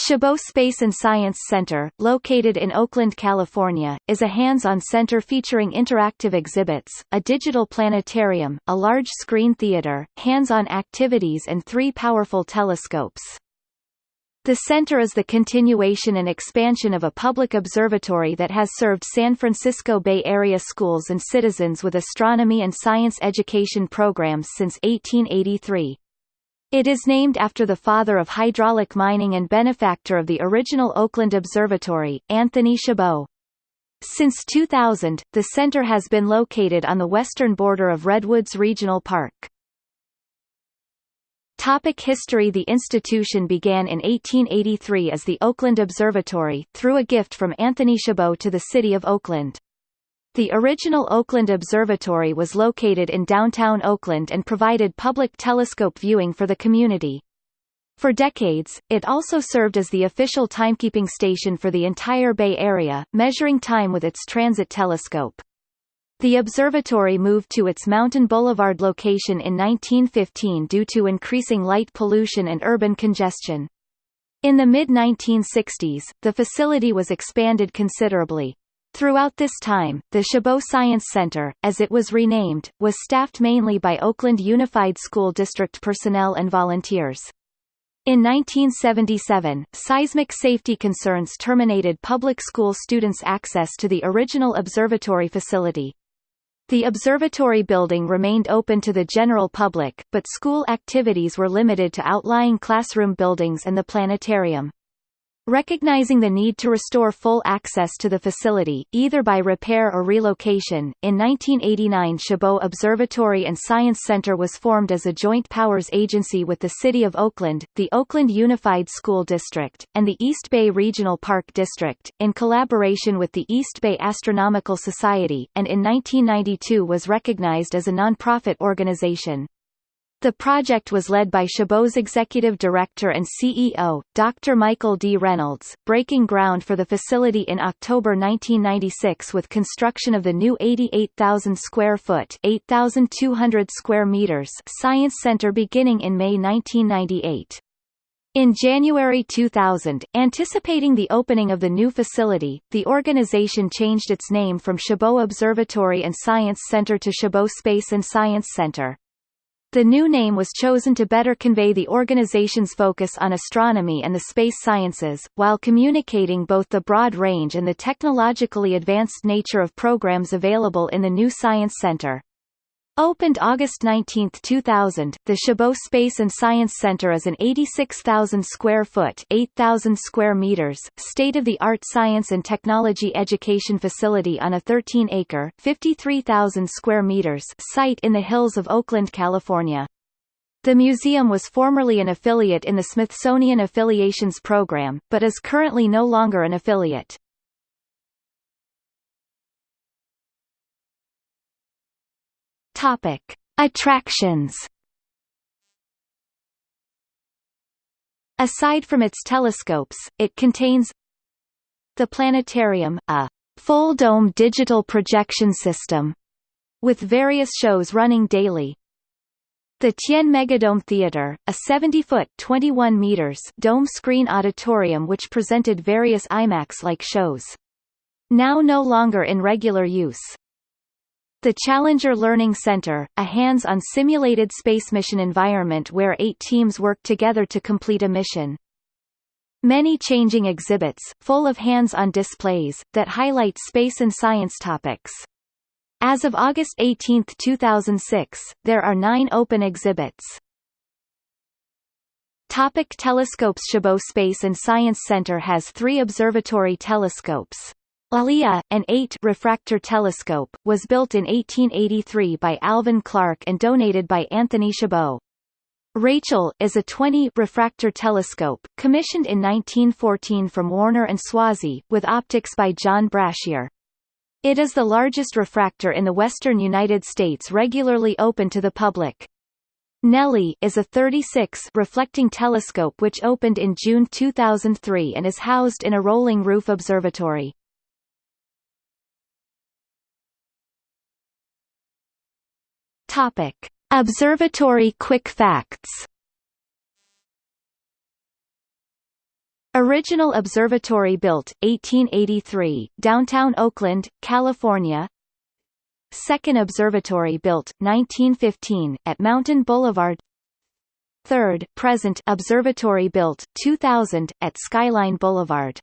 Chabot Space and Science Center, located in Oakland, California, is a hands-on center featuring interactive exhibits, a digital planetarium, a large-screen theater, hands-on activities and three powerful telescopes. The center is the continuation and expansion of a public observatory that has served San Francisco Bay Area schools and citizens with astronomy and science education programs since 1883. It is named after the father of hydraulic mining and benefactor of the original Oakland Observatory, Anthony Chabot. Since 2000, the center has been located on the western border of Redwoods Regional Park. Topic history The institution began in 1883 as the Oakland Observatory, through a gift from Anthony Chabot to the city of Oakland. The original Oakland Observatory was located in downtown Oakland and provided public telescope viewing for the community. For decades, it also served as the official timekeeping station for the entire Bay Area, measuring time with its transit telescope. The observatory moved to its Mountain Boulevard location in 1915 due to increasing light pollution and urban congestion. In the mid-1960s, the facility was expanded considerably. Throughout this time, the Chabot Science Center, as it was renamed, was staffed mainly by Oakland Unified School District personnel and volunteers. In 1977, seismic safety concerns terminated public school students' access to the original observatory facility. The observatory building remained open to the general public, but school activities were limited to outlying classroom buildings and the planetarium. Recognizing the need to restore full access to the facility, either by repair or relocation, in 1989 Chabot Observatory and Science Center was formed as a joint powers agency with the City of Oakland, the Oakland Unified School District, and the East Bay Regional Park District, in collaboration with the East Bay Astronomical Society, and in 1992 was recognized as a nonprofit organization. The project was led by Chabot's executive director and CEO, Dr. Michael D. Reynolds, breaking ground for the facility in October 1996 with construction of the new 88,000 square foot 8,200 square meters Science Center beginning in May 1998. In January 2000, anticipating the opening of the new facility, the organization changed its name from Chabot Observatory and Science Center to Chabot Space and Science Center. The new name was chosen to better convey the organization's focus on astronomy and the space sciences, while communicating both the broad range and the technologically advanced nature of programs available in the new Science Center. Opened August 19, 2000, the Chabot Space and Science Center is an 86,000 square foot 8,000 square meters, state-of-the-art science and technology education facility on a 13-acre 53,000 square meters site in the hills of Oakland, California. The museum was formerly an affiliate in the Smithsonian Affiliations Program, but is currently no longer an affiliate. Topic: Attractions. Aside from its telescopes, it contains the planetarium, a full-dome digital projection system, with various shows running daily. The Tien Megadome Theater, a 70-foot (21 meters) dome screen auditorium which presented various IMAX-like shows. Now no longer in regular use. The Challenger Learning Center, a hands-on simulated space mission environment where eight teams work together to complete a mission. Many changing exhibits, full of hands-on displays, that highlight space and science topics. As of August 18, 2006, there are nine open exhibits. Topic telescopes Chabot Space and Science Center has three observatory telescopes. Allia, an 8 refractor telescope, was built in 1883 by Alvan Clark and donated by Anthony Chabot. Rachel, is a 20 refractor telescope, commissioned in 1914 from Warner and Swasey, with optics by John Brashear. It is the largest refractor in the western United States regularly open to the public. Nellie is a 36 reflecting telescope which opened in June 2003 and is housed in a rolling roof observatory. Topic: Observatory quick facts. Original observatory built, 1883, downtown Oakland, California. Second observatory built, 1915, at Mountain Boulevard. Third present observatory built, 2000, at Skyline Boulevard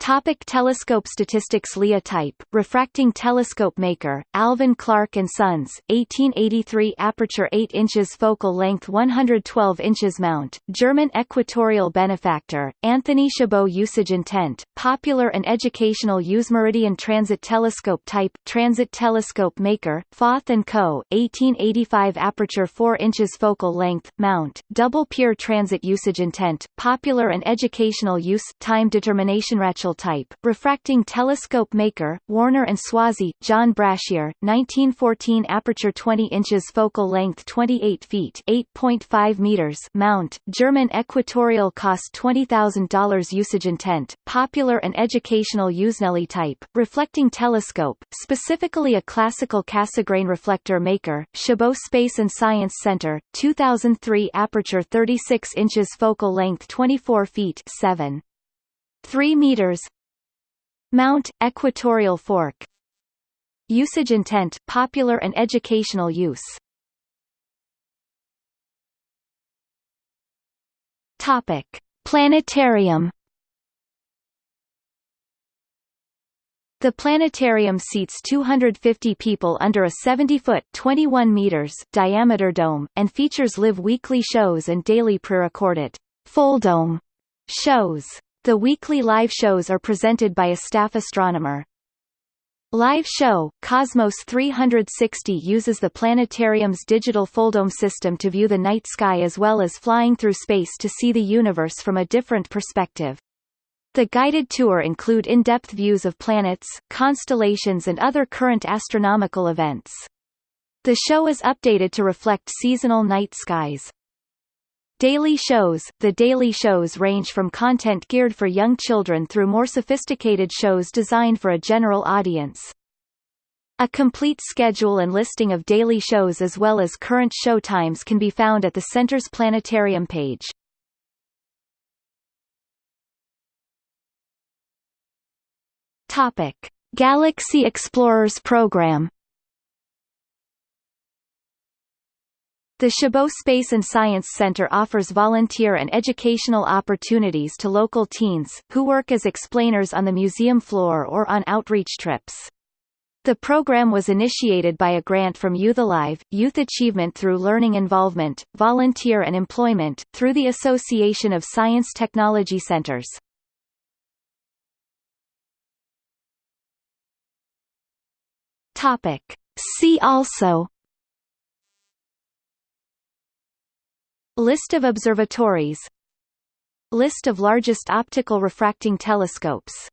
Topic telescope statistics Lea type, refracting telescope maker, Alvan Clark & Sons, 1883 aperture 8 inches focal length 112 inches mount, German equatorial benefactor, Anthony Chabot usage intent, popular and educational use Meridian transit telescope type, transit telescope maker, Fauth & Co., 1885 aperture 4 inches focal length, mount, double pier transit usage intent, popular and educational use, time determination Rachel type, refracting telescope maker, Warner and Swasey, John Brashear, 1914 aperture 20 inches focal length 28 feet 8.5 meters mount, German equatorial cost $20,000 usage intent, popular and educational use Nellie type, reflecting telescope, specifically a classical Cassegrain reflector maker, Chabot Space and Science Center, 2003 aperture 36 inches focal length 24 feet 7. 3 meters Mount, equatorial fork Usage intent, popular and educational use Topic. Planetarium The planetarium seats 250 people under a 70-foot (21 meters) diameter dome, and features live weekly shows and daily pre-recorded full dome shows. The weekly live shows are presented by a staff astronomer. Live show, Cosmos 360 uses the planetarium's digital fulldome system to view the night sky as well as flying through space to see the universe from a different perspective. The guided tour include in-depth views of planets, constellations and other current astronomical events. The show is updated to reflect seasonal night skies. Daily shows The daily shows range from content geared for young children through more sophisticated shows designed for a general audience. A complete schedule and listing of daily shows as well as current show times can be found at the Center's Planetarium page. Topic: Galaxy Explorers program The Chabot Space and Science Center offers volunteer and educational opportunities to local teens, who work as explainers on the museum floor or on outreach trips. The program was initiated by a grant from Youth Alive, Youth Achievement through Learning Involvement, Volunteer and Employment, through the Association of Science Technology Centers. Topic. See also List of observatories. List of largest optical refracting telescopes